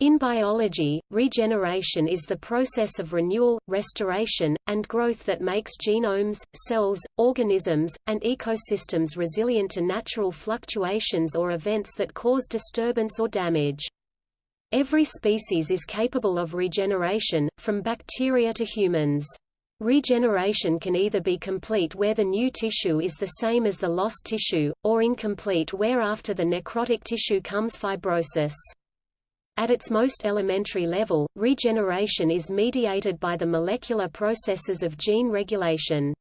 In biology, regeneration is the process of renewal, restoration, and growth that makes genomes, cells, organisms, and ecosystems resilient to natural fluctuations or events that cause disturbance or damage. Every species is capable of regeneration, from bacteria to humans. Regeneration can either be complete where the new tissue is the same as the lost tissue, or incomplete where after the necrotic tissue comes fibrosis. At its most elementary level, regeneration is mediated by the molecular processes of gene regulation.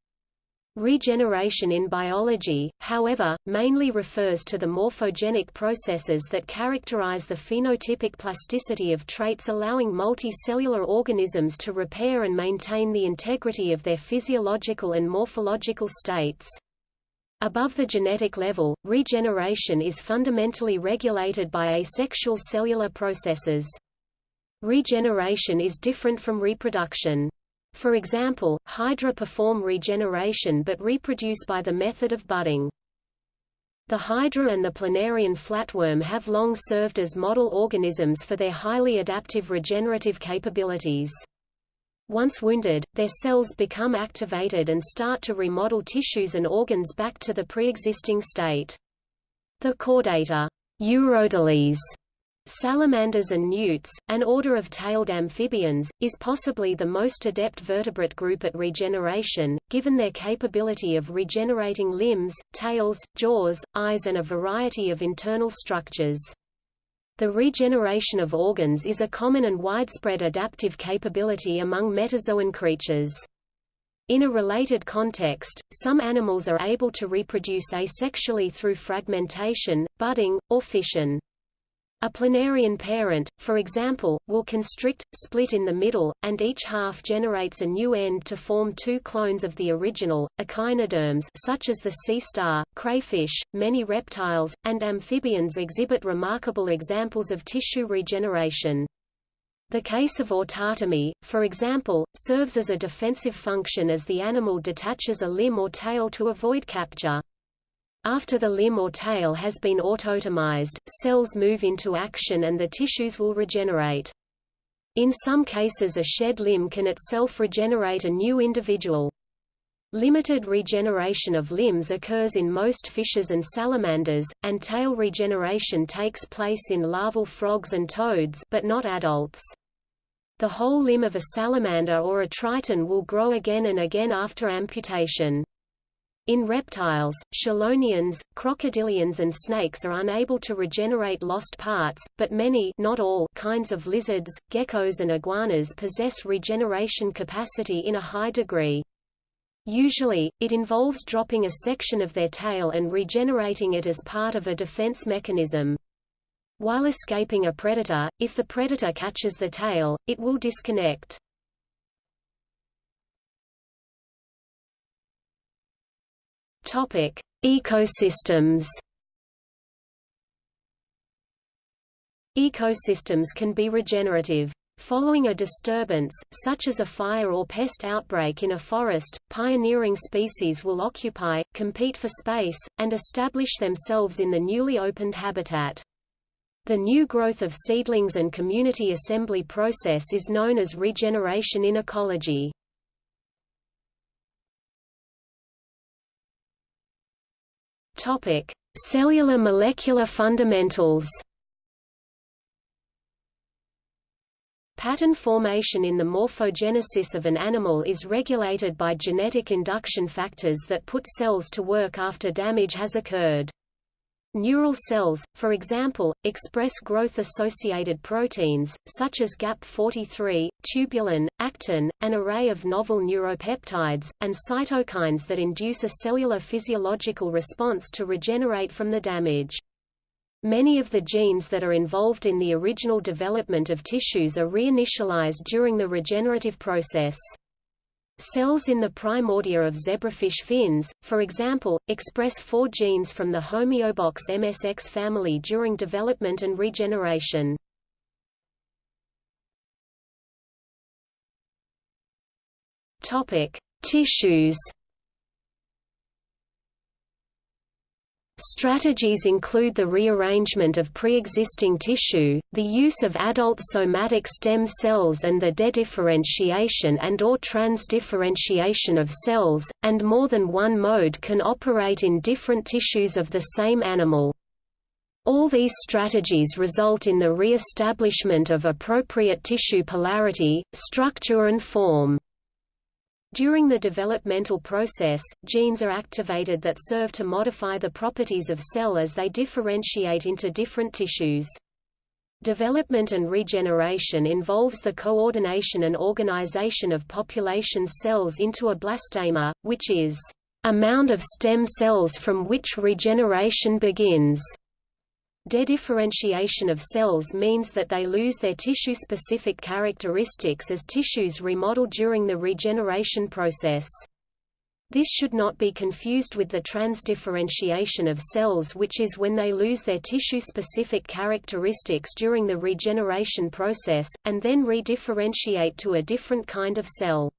Regeneration in biology, however, mainly refers to the morphogenic processes that characterize the phenotypic plasticity of traits allowing multicellular organisms to repair and maintain the integrity of their physiological and morphological states. Above the genetic level, regeneration is fundamentally regulated by asexual cellular processes. Regeneration is different from reproduction. For example, hydra perform regeneration but reproduce by the method of budding. The hydra and the planarian flatworm have long served as model organisms for their highly adaptive regenerative capabilities. Once wounded, their cells become activated and start to remodel tissues and organs back to the pre-existing state. The chordata Urodeles, salamanders and newts, an order of tailed amphibians, is possibly the most adept vertebrate group at regeneration, given their capability of regenerating limbs, tails, jaws, eyes and a variety of internal structures. The regeneration of organs is a common and widespread adaptive capability among metazoan creatures. In a related context, some animals are able to reproduce asexually through fragmentation, budding, or fission. A planarian parent, for example, will constrict, split in the middle, and each half generates a new end to form two clones of the original. Echinoderms such as the sea star, crayfish, many reptiles, and amphibians exhibit remarkable examples of tissue regeneration. The case of autotomy, for example, serves as a defensive function as the animal detaches a limb or tail to avoid capture. After the limb or tail has been autotomized, cells move into action and the tissues will regenerate. In some cases a shed limb can itself regenerate a new individual. Limited regeneration of limbs occurs in most fishes and salamanders, and tail regeneration takes place in larval frogs and toads but not adults. The whole limb of a salamander or a triton will grow again and again after amputation. In reptiles, chelonians, crocodilians and snakes are unable to regenerate lost parts, but many not all kinds of lizards, geckos and iguanas possess regeneration capacity in a high degree. Usually, it involves dropping a section of their tail and regenerating it as part of a defense mechanism. While escaping a predator, if the predator catches the tail, it will disconnect. Topic: Ecosystems. Ecosystems can be regenerative. Following a disturbance, such as a fire or pest outbreak in a forest, pioneering species will occupy, compete for space, and establish themselves in the newly opened habitat. The new growth of seedlings and community assembly process is known as regeneration in ecology. Topic: Cellular molecular fundamentals. Pattern formation in the morphogenesis of an animal is regulated by genetic induction factors that put cells to work after damage has occurred. Neural cells, for example, express growth-associated proteins, such as GAP43, tubulin, actin, an array of novel neuropeptides, and cytokines that induce a cellular physiological response to regenerate from the damage. Many of the genes that are involved in the original development of tissues are reinitialized during the regenerative process. Cells in the primordia of zebrafish fins, for example, express four genes from the homeobox MSX family during development and regeneration. Topic: Tissues. Strategies include the rearrangement of pre-existing tissue, the use of adult somatic stem cells and the dedifferentiation and or transdifferentiation of cells, and more than one mode can operate in different tissues of the same animal. All these strategies result in the re-establishment of appropriate tissue polarity, structure and form. During the developmental process, genes are activated that serve to modify the properties of cell as they differentiate into different tissues. Development and regeneration involves the coordination and organization of population cells into a blastema, which is a mound of stem cells from which regeneration begins. Dedifferentiation of cells means that they lose their tissue-specific characteristics as tissues remodel during the regeneration process. This should not be confused with the transdifferentiation of cells which is when they lose their tissue-specific characteristics during the regeneration process, and then redifferentiate to a different kind of cell.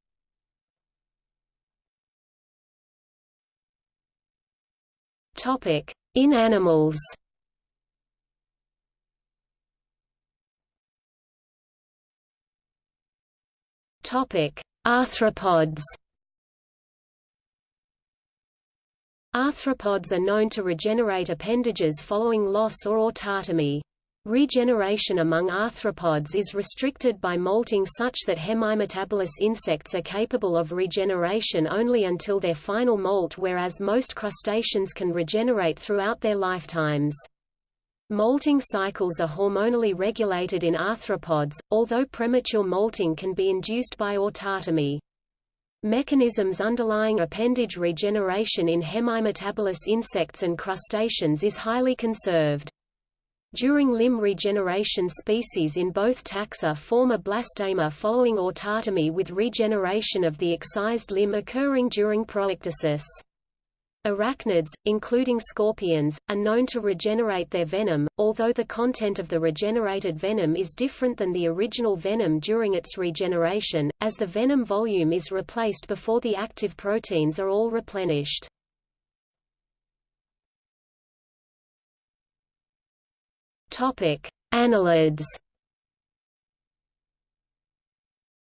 In animals Arthropods. Arthropods are known to regenerate appendages following loss or autotomy. Regeneration among arthropods is restricted by molting such that hemimetabolous insects are capable of regeneration only until their final molt whereas most crustaceans can regenerate throughout their lifetimes. Molting cycles are hormonally regulated in arthropods, although premature molting can be induced by autotomy. Mechanisms underlying appendage regeneration in hemimetabolous insects and crustaceans is highly conserved. During limb regeneration species in both taxa form a blastema following autotomy with regeneration of the excised limb occurring during proecdysis. Arachnids, including scorpions, are known to regenerate their venom, although the content of the regenerated venom is different than the original venom during its regeneration, as the venom volume is replaced before the active proteins are all replenished. Annelids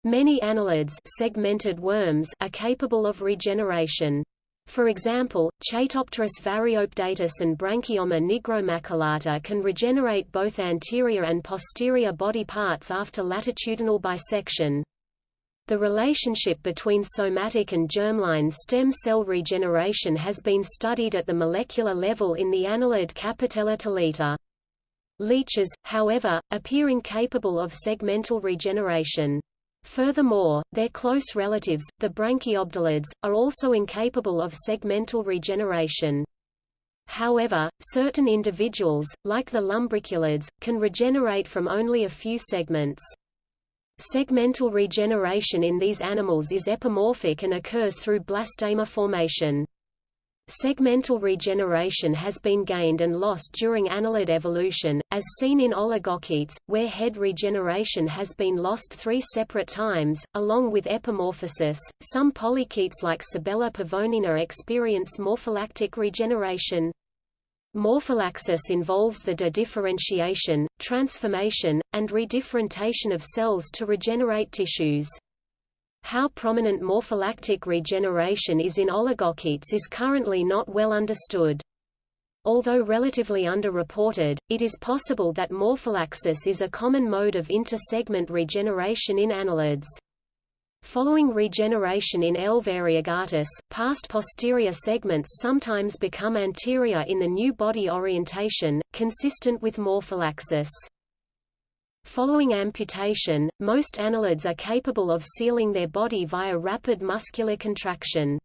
Many annelids segmented worms are capable of regeneration. For example, Chaetopterus variopedatus and Branchiomma nigromaculata can regenerate both anterior and posterior body parts after latitudinal bisection. The relationship between somatic and germline stem cell regeneration has been studied at the molecular level in the annelid Capitella. Leeches, however, appear incapable of segmental regeneration. Furthermore, their close relatives, the branchiobdellids, are also incapable of segmental regeneration. However, certain individuals, like the lumbriculids, can regenerate from only a few segments. Segmental regeneration in these animals is epimorphic and occurs through blastema formation. Segmental regeneration has been gained and lost during annelid evolution, as seen in oligochaetes, where head regeneration has been lost three separate times, along with epimorphosis. Some polychaetes like Sabella pavonina experience morphallactic regeneration. Morphallaxis involves the dedifferentiation, transformation, and redifferentation of cells to regenerate tissues. How prominent morphallactic regeneration is in oligochaetes is currently not well understood. Although relatively underreported, it is possible that morphallaxis is a common mode of intersegment regeneration in annelids. Following regeneration in L. variegatus, past posterior segments sometimes become anterior in the new body orientation, consistent with morphallaxis. Following amputation, most annelids are capable of sealing their body via rapid muscular contraction.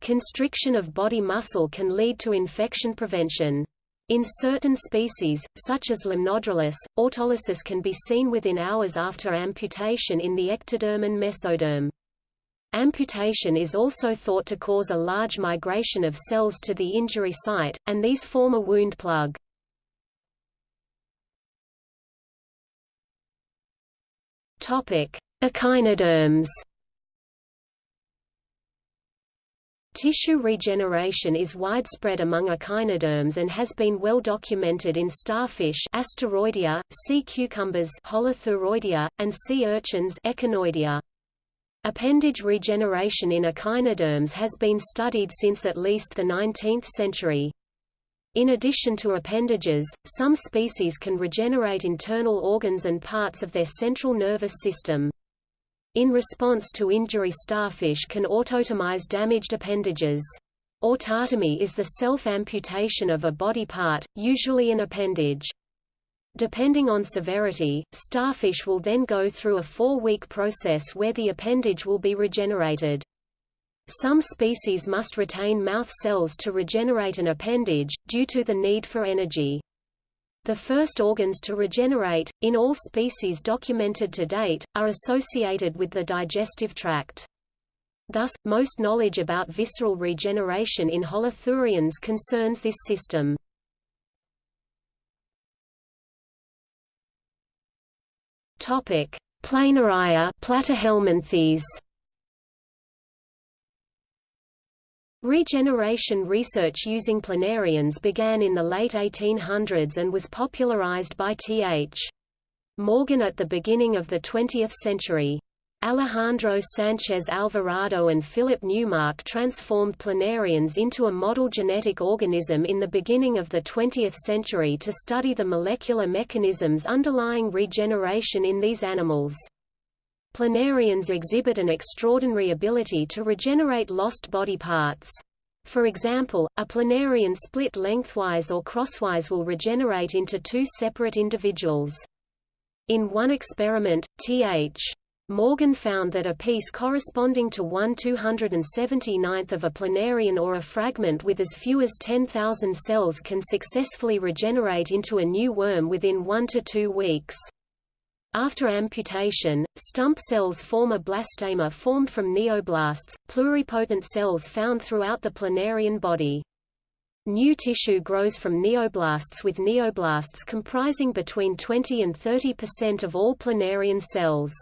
Constriction of body muscle can lead to infection prevention. In certain species, such as Limnodrilus, autolysis can be seen within hours after amputation in the ectoderm and mesoderm. Amputation is also thought to cause a large migration of cells to the injury site, and these form a wound plug. Echinoderms. Tissue regeneration is widespread among echinoderms and has been well documented in starfish Asteroidea, sea cucumbers Holothuroidea, and sea urchins Echinoidea. Appendage regeneration in echinoderms has been studied since at least the 19th century. In addition to appendages, some species can regenerate internal organs and parts of their central nervous system. In response to injury starfish can autotomize damaged appendages. Autotomy is the self-amputation of a body part, usually an appendage. Depending on severity, starfish will then go through a four-week process where the appendage will be regenerated. Some species must retain mouth cells to regenerate an appendage, due to the need for energy. The first organs to regenerate, in all species documented to date, are associated with the digestive tract. Thus, most knowledge about visceral regeneration in holothurians concerns this system. Topic: Planaria Platyhelminthes. Regeneration research using planarians began in the late 1800s and was popularized by Th. Morgan at the beginning of the 20th century. Alejandro Sanchez Alvarado and Philip Newmark transformed planarians into a model genetic organism in the beginning of the 20th century to study the molecular mechanisms underlying regeneration in these animals. Planarians exhibit an extraordinary ability to regenerate lost body parts. For example, a planarian split lengthwise or crosswise will regenerate into two separate individuals. In one experiment, Th. Morgan found that a piece corresponding to 1 279th of a planarian or a fragment with as few as 10,000 cells can successfully regenerate into a new worm within one to two weeks. After amputation, stump cells form a blastema formed from neoblasts, pluripotent cells found throughout the planarian body. New tissue grows from neoblasts with neoblasts comprising between 20 and 30 percent of all planarian cells.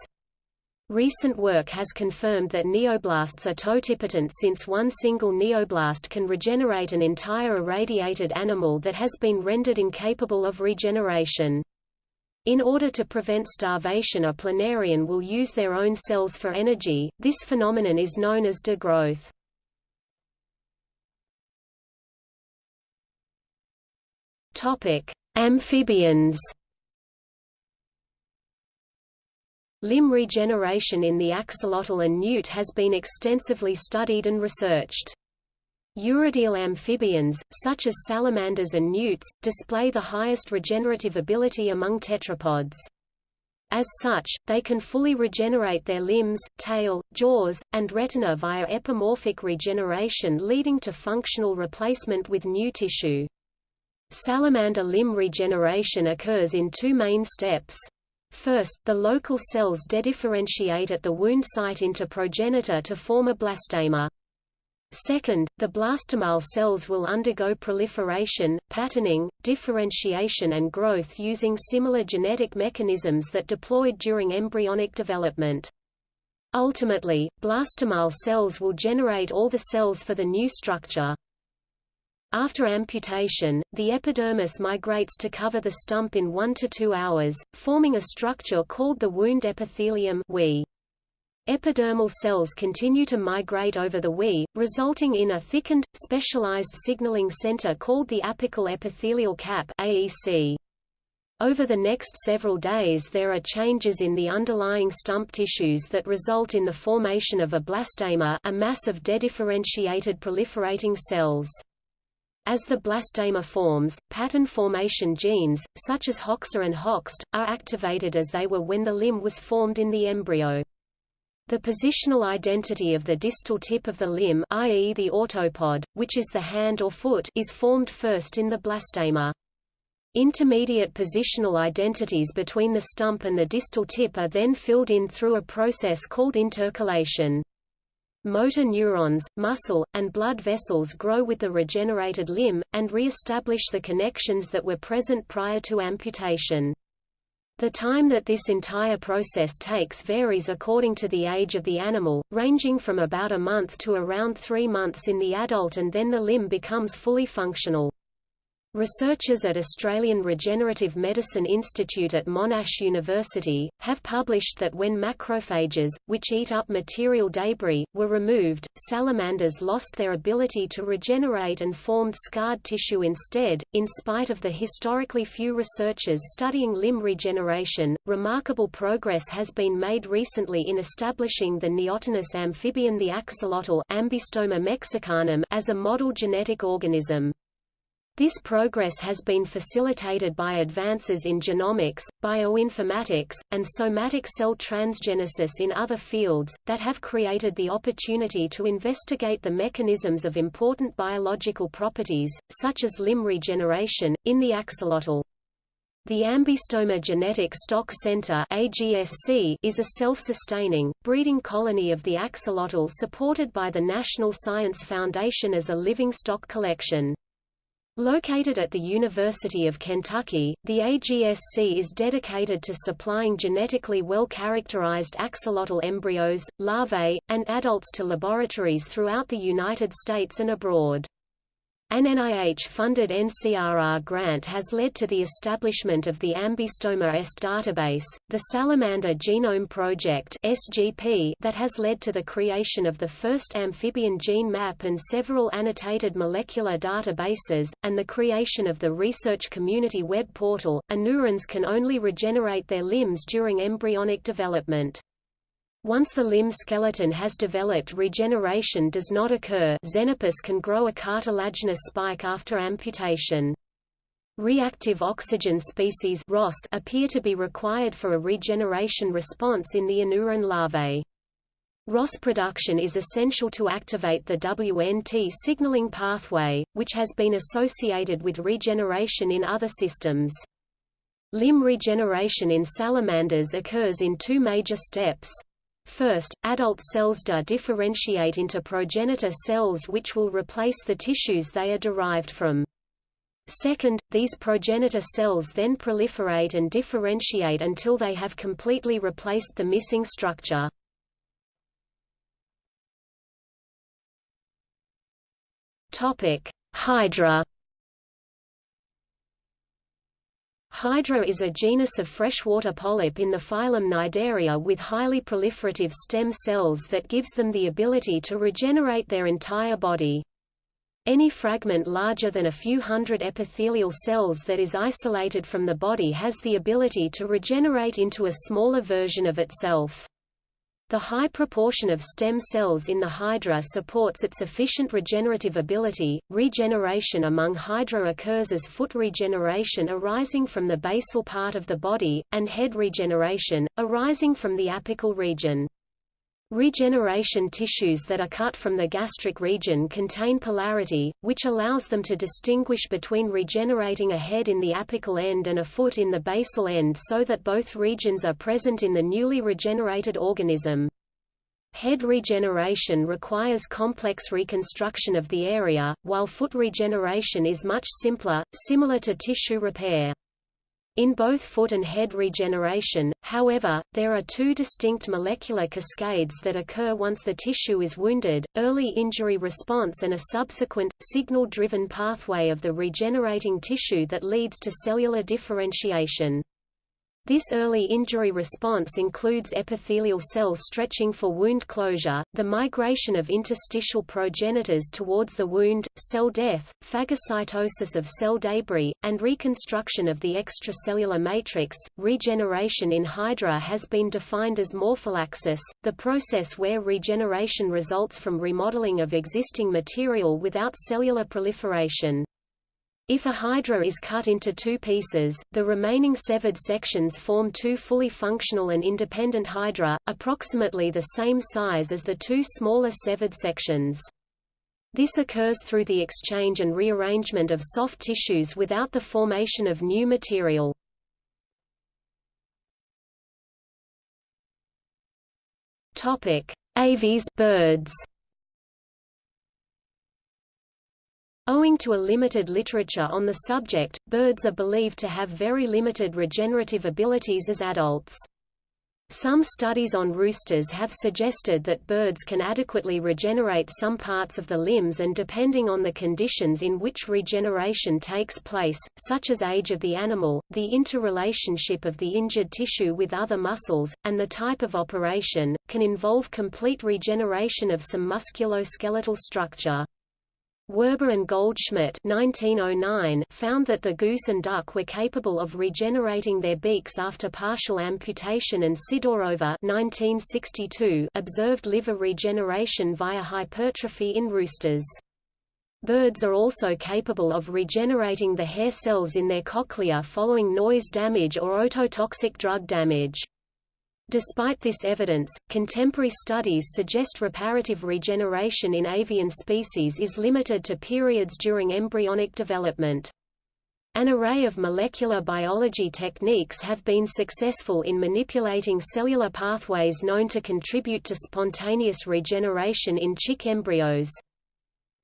Recent work has confirmed that neoblasts are totipotent since one single neoblast can regenerate an entire irradiated animal that has been rendered incapable of regeneration. In order to prevent starvation a planarian will use their own cells for energy, this phenomenon is known as degrowth. Amphibians Limb regeneration in the axolotl and newt has been extensively studied and researched. Urodele amphibians, such as salamanders and newts, display the highest regenerative ability among tetrapods. As such, they can fully regenerate their limbs, tail, jaws, and retina via epimorphic regeneration leading to functional replacement with new tissue. Salamander limb regeneration occurs in two main steps. First, the local cells dedifferentiate at the wound site into progenitor to form a blastema. Second, the blastemal cells will undergo proliferation, patterning, differentiation and growth using similar genetic mechanisms that deployed during embryonic development. Ultimately, blastemal cells will generate all the cells for the new structure. After amputation, the epidermis migrates to cover the stump in 1 to 2 hours, forming a structure called the wound epithelium we. Epidermal cells continue to migrate over the WE, resulting in a thickened, specialized signaling center called the apical epithelial cap AEC. Over the next several days there are changes in the underlying stump tissues that result in the formation of a blastema a mass of dedifferentiated proliferating cells. As the blastema forms, pattern formation genes, such as HOXA and HOXD, are activated as they were when the limb was formed in the embryo. The positional identity of the distal tip of the limb i.e. the autopod, which is the hand or foot is formed first in the blastema. Intermediate positional identities between the stump and the distal tip are then filled in through a process called intercalation. Motor neurons, muscle, and blood vessels grow with the regenerated limb, and re-establish the connections that were present prior to amputation. The time that this entire process takes varies according to the age of the animal, ranging from about a month to around three months in the adult and then the limb becomes fully functional. Researchers at Australian Regenerative Medicine Institute at Monash University, have published that when macrophages, which eat up material debris, were removed, salamanders lost their ability to regenerate and formed scarred tissue instead. In spite of the historically few researchers studying limb regeneration, remarkable progress has been made recently in establishing the neotenous amphibian the axolotl mexicanum as a model genetic organism. This progress has been facilitated by advances in genomics, bioinformatics, and somatic cell transgenesis in other fields, that have created the opportunity to investigate the mechanisms of important biological properties, such as limb regeneration, in the axolotl. The Ambystoma Genetic Stock Center is a self-sustaining, breeding colony of the axolotl supported by the National Science Foundation as a living stock collection. Located at the University of Kentucky, the AGSC is dedicated to supplying genetically well-characterized axolotl embryos, larvae, and adults to laboratories throughout the United States and abroad. An NIH-funded NCRR grant has led to the establishment of the Ambystoma EST database, the Salamander Genome Project (SGP) that has led to the creation of the first amphibian gene map and several annotated molecular databases, and the creation of the research community web portal. Anurans can only regenerate their limbs during embryonic development. Once the limb skeleton has developed regeneration does not occur Xenopus can grow a cartilaginous spike after amputation. Reactive oxygen species ROS appear to be required for a regeneration response in the anuran larvae. ROS production is essential to activate the WNT signaling pathway, which has been associated with regeneration in other systems. Limb regeneration in salamanders occurs in two major steps. First, adult cells do differentiate into progenitor cells which will replace the tissues they are derived from. Second, these progenitor cells then proliferate and differentiate until they have completely replaced the missing structure. Hydra Hydra is a genus of freshwater polyp in the phylum Cnidaria with highly proliferative stem cells that gives them the ability to regenerate their entire body. Any fragment larger than a few hundred epithelial cells that is isolated from the body has the ability to regenerate into a smaller version of itself. The high proportion of stem cells in the hydra supports its efficient regenerative ability. Regeneration among hydra occurs as foot regeneration arising from the basal part of the body, and head regeneration, arising from the apical region. Regeneration tissues that are cut from the gastric region contain polarity, which allows them to distinguish between regenerating a head in the apical end and a foot in the basal end so that both regions are present in the newly regenerated organism. Head regeneration requires complex reconstruction of the area, while foot regeneration is much simpler, similar to tissue repair. In both foot and head regeneration, however, there are two distinct molecular cascades that occur once the tissue is wounded, early injury response and a subsequent, signal-driven pathway of the regenerating tissue that leads to cellular differentiation. This early injury response includes epithelial cells stretching for wound closure, the migration of interstitial progenitors towards the wound, cell death, phagocytosis of cell debris, and reconstruction of the extracellular matrix. Regeneration in Hydra has been defined as morphallaxis, the process where regeneration results from remodeling of existing material without cellular proliferation. If a hydra is cut into two pieces, the remaining severed sections form two fully functional and independent hydra, approximately the same size as the two smaller severed sections. This occurs through the exchange and rearrangement of soft tissues without the formation of new material. Aves birds Owing to a limited literature on the subject, birds are believed to have very limited regenerative abilities as adults. Some studies on roosters have suggested that birds can adequately regenerate some parts of the limbs and depending on the conditions in which regeneration takes place, such as age of the animal, the interrelationship of the injured tissue with other muscles, and the type of operation, can involve complete regeneration of some musculoskeletal structure. Werber and Goldschmidt 1909 found that the goose and duck were capable of regenerating their beaks after partial amputation and Sidorova 1962 observed liver regeneration via hypertrophy in roosters. Birds are also capable of regenerating the hair cells in their cochlea following noise damage or ototoxic drug damage. Despite this evidence, contemporary studies suggest reparative regeneration in avian species is limited to periods during embryonic development. An array of molecular biology techniques have been successful in manipulating cellular pathways known to contribute to spontaneous regeneration in chick embryos.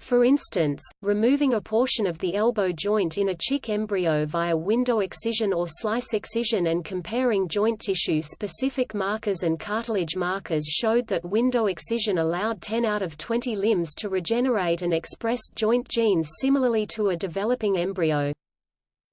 For instance, removing a portion of the elbow joint in a chick embryo via window excision or slice excision and comparing joint tissue-specific markers and cartilage markers showed that window excision allowed 10 out of 20 limbs to regenerate and expressed joint genes similarly to a developing embryo.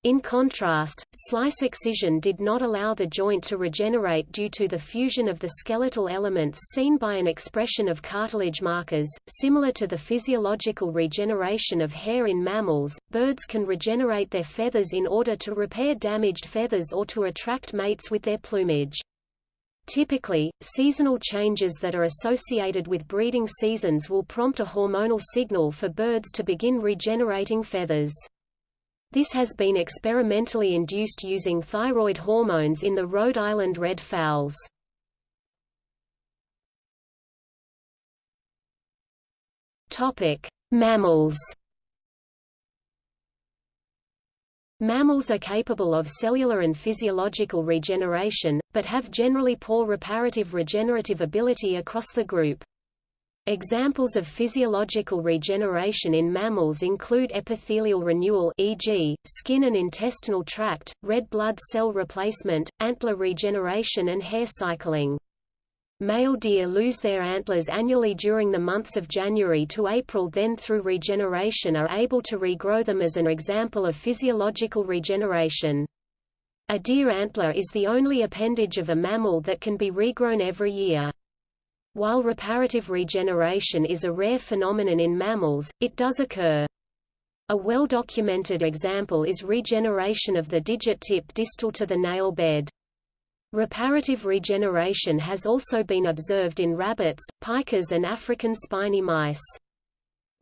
In contrast, slice excision did not allow the joint to regenerate due to the fusion of the skeletal elements seen by an expression of cartilage markers. Similar to the physiological regeneration of hair in mammals, birds can regenerate their feathers in order to repair damaged feathers or to attract mates with their plumage. Typically, seasonal changes that are associated with breeding seasons will prompt a hormonal signal for birds to begin regenerating feathers. This has been experimentally induced using thyroid hormones in the Rhode Island red fowls. Topic: Mammals. Mammals are capable of cellular and physiological regeneration, but have generally poor reparative regenerative ability across the group. Examples of physiological regeneration in mammals include epithelial renewal e.g., skin and intestinal tract, red blood cell replacement, antler regeneration and hair cycling. Male deer lose their antlers annually during the months of January to April then through regeneration are able to regrow them as an example of physiological regeneration. A deer antler is the only appendage of a mammal that can be regrown every year. While reparative regeneration is a rare phenomenon in mammals, it does occur. A well-documented example is regeneration of the digit tip distal to the nail bed. Reparative regeneration has also been observed in rabbits, pikas and African spiny mice.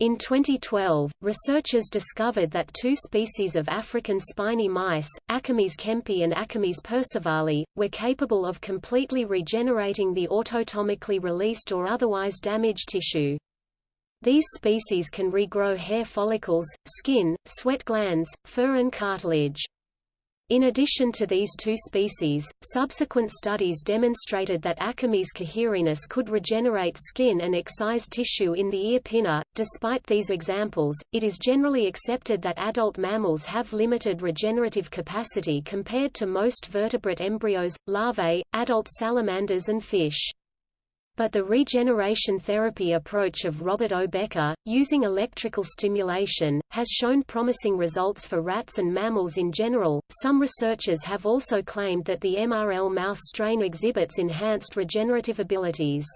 In 2012, researchers discovered that two species of African spiny mice, Acomys kempi and Acomys percivali, were capable of completely regenerating the autotomically released or otherwise damaged tissue. These species can regrow hair follicles, skin, sweat glands, fur and cartilage. In addition to these two species, subsequent studies demonstrated that Acomys cahirinus could regenerate skin and excised tissue in the ear pinna. Despite these examples, it is generally accepted that adult mammals have limited regenerative capacity compared to most vertebrate embryos, larvae, adult salamanders and fish but the regeneration therapy approach of Robert O. Becker, using electrical stimulation, has shown promising results for rats and mammals in general. Some researchers have also claimed that the MRL mouse strain exhibits enhanced regenerative abilities.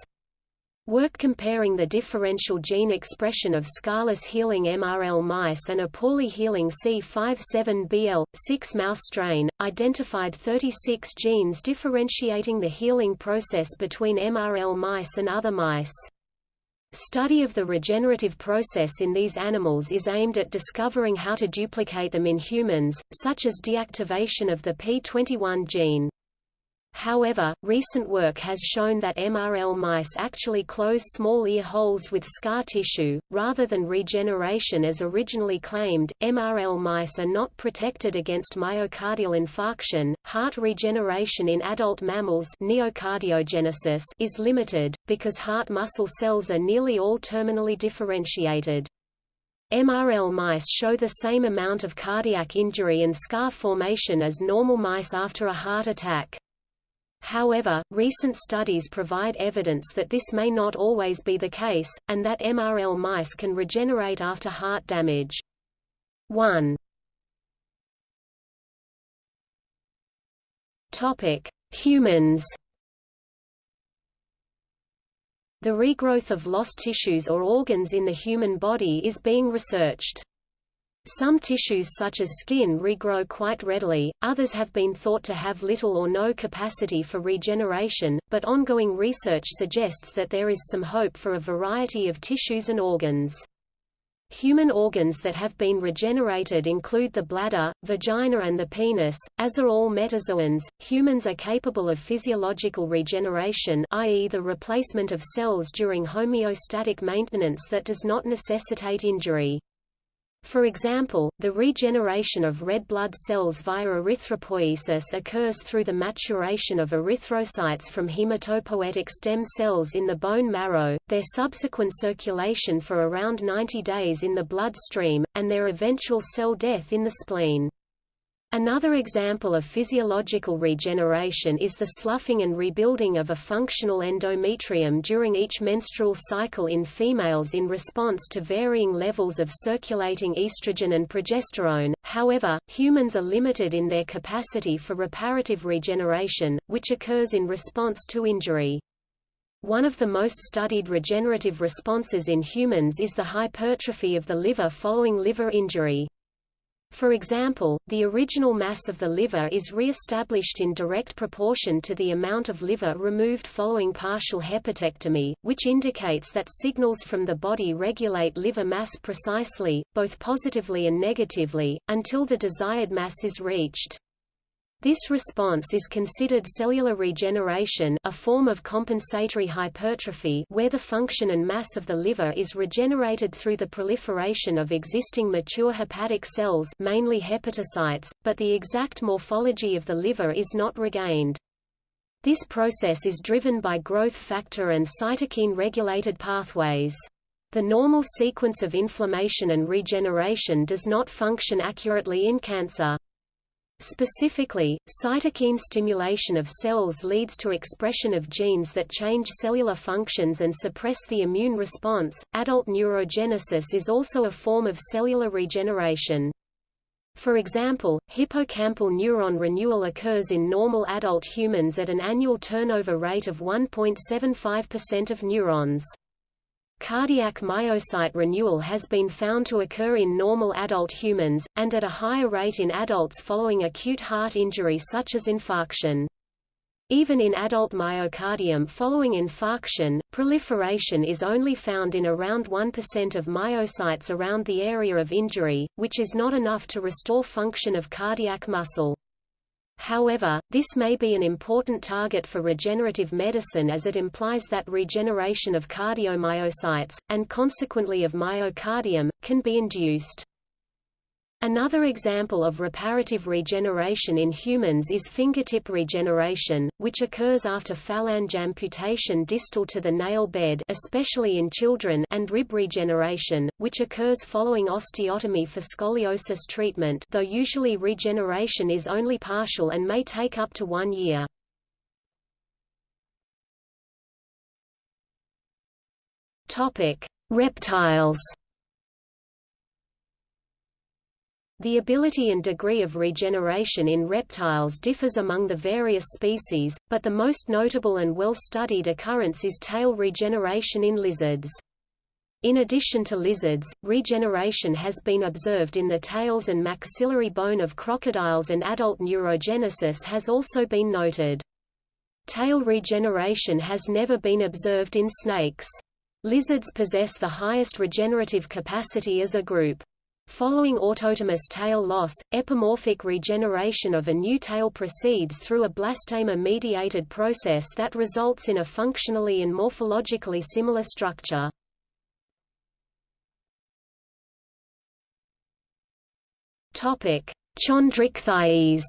Work comparing the differential gene expression of scarless healing MRL mice and a poorly healing C57BL6 mouse strain, identified 36 genes differentiating the healing process between MRL mice and other mice. Study of the regenerative process in these animals is aimed at discovering how to duplicate them in humans, such as deactivation of the P21 gene. However, recent work has shown that MRL mice actually close small ear holes with scar tissue, rather than regeneration as originally claimed. MRL mice are not protected against myocardial infarction. Heart regeneration in adult mammals neocardiogenesis is limited, because heart muscle cells are nearly all terminally differentiated. MRL mice show the same amount of cardiac injury and scar formation as normal mice after a heart attack. However, recent studies provide evidence that this may not always be the case, and that MRL mice can regenerate after heart damage. 1. Topic: Humans. The regrowth of lost tissues or organs in the human body is being researched. Some tissues such as skin regrow quite readily, others have been thought to have little or no capacity for regeneration, but ongoing research suggests that there is some hope for a variety of tissues and organs. Human organs that have been regenerated include the bladder, vagina and the penis, as are all metazoans. Humans are capable of physiological regeneration i.e. the replacement of cells during homeostatic maintenance that does not necessitate injury. For example, the regeneration of red blood cells via erythropoiesis occurs through the maturation of erythrocytes from hematopoietic stem cells in the bone marrow, their subsequent circulation for around 90 days in the bloodstream, and their eventual cell death in the spleen. Another example of physiological regeneration is the sloughing and rebuilding of a functional endometrium during each menstrual cycle in females in response to varying levels of circulating estrogen and progesterone. However, humans are limited in their capacity for reparative regeneration, which occurs in response to injury. One of the most studied regenerative responses in humans is the hypertrophy of the liver following liver injury. For example, the original mass of the liver is re-established in direct proportion to the amount of liver removed following partial hepatectomy, which indicates that signals from the body regulate liver mass precisely, both positively and negatively, until the desired mass is reached. This response is considered cellular regeneration a form of compensatory hypertrophy where the function and mass of the liver is regenerated through the proliferation of existing mature hepatic cells mainly hepatocytes, but the exact morphology of the liver is not regained. This process is driven by growth factor and cytokine-regulated pathways. The normal sequence of inflammation and regeneration does not function accurately in cancer. Specifically, cytokine stimulation of cells leads to expression of genes that change cellular functions and suppress the immune response. Adult neurogenesis is also a form of cellular regeneration. For example, hippocampal neuron renewal occurs in normal adult humans at an annual turnover rate of 1.75% of neurons. Cardiac myocyte renewal has been found to occur in normal adult humans, and at a higher rate in adults following acute heart injury such as infarction. Even in adult myocardium following infarction, proliferation is only found in around 1% of myocytes around the area of injury, which is not enough to restore function of cardiac muscle. However, this may be an important target for regenerative medicine as it implies that regeneration of cardiomyocytes, and consequently of myocardium, can be induced. Another example of reparative regeneration in humans is fingertip regeneration, which occurs after phalange amputation distal to the nail bed especially in children and rib regeneration, which occurs following osteotomy for scoliosis treatment though usually regeneration is only partial and may take up to one year. Reptiles The ability and degree of regeneration in reptiles differs among the various species, but the most notable and well-studied occurrence is tail regeneration in lizards. In addition to lizards, regeneration has been observed in the tails and maxillary bone of crocodiles and adult neurogenesis has also been noted. Tail regeneration has never been observed in snakes. Lizards possess the highest regenerative capacity as a group. Following autotomous tail loss, epimorphic regeneration of a new tail proceeds through a blastema-mediated process that results in a functionally and morphologically similar structure. Chondrichthyes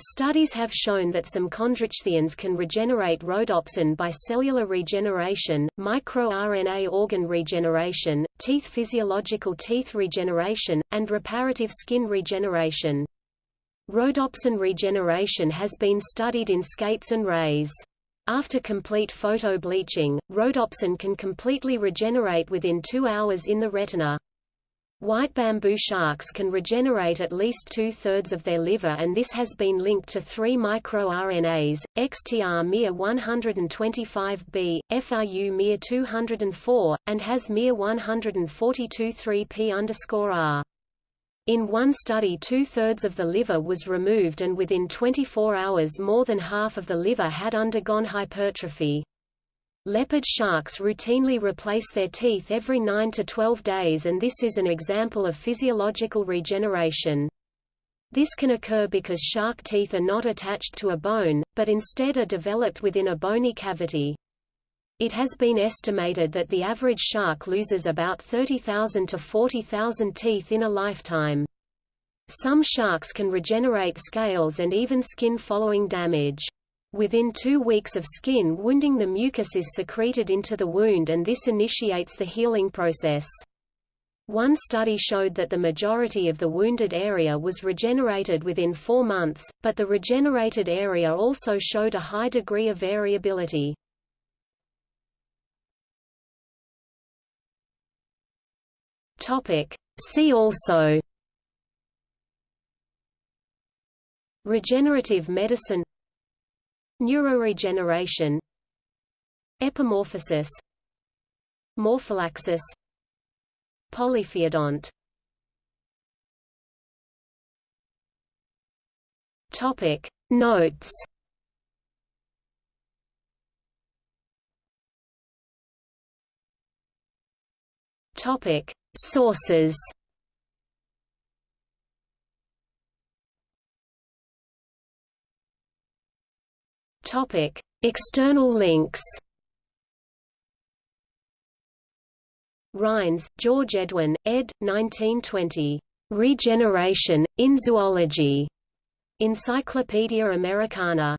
Studies have shown that some chondrichthyans can regenerate rhodopsin by cellular regeneration, microRNA organ regeneration, teeth physiological teeth regeneration, and reparative skin regeneration. Rhodopsin regeneration has been studied in skates and rays. After complete photobleaching, rhodopsin can completely regenerate within two hours in the retina. White bamboo sharks can regenerate at least two-thirds of their liver and this has been linked to three microRNAs, XTR mir 125b, FRU mir 204, and has mir 142 3p R. In one study two-thirds of the liver was removed and within 24 hours more than half of the liver had undergone hypertrophy. Leopard sharks routinely replace their teeth every 9 to 12 days and this is an example of physiological regeneration. This can occur because shark teeth are not attached to a bone, but instead are developed within a bony cavity. It has been estimated that the average shark loses about 30,000 to 40,000 teeth in a lifetime. Some sharks can regenerate scales and even skin following damage. Within two weeks of skin wounding the mucus is secreted into the wound and this initiates the healing process. One study showed that the majority of the wounded area was regenerated within four months, but the regenerated area also showed a high degree of variability. See also Regenerative medicine Neuroregeneration. Epimorphosis. Morphallaxis Polyphyodont Topic. Notes. Topic. Sources Topic: External links. Rines, George Edwin, ed. 1920. Regeneration in Zoology. Encyclopaedia Americana.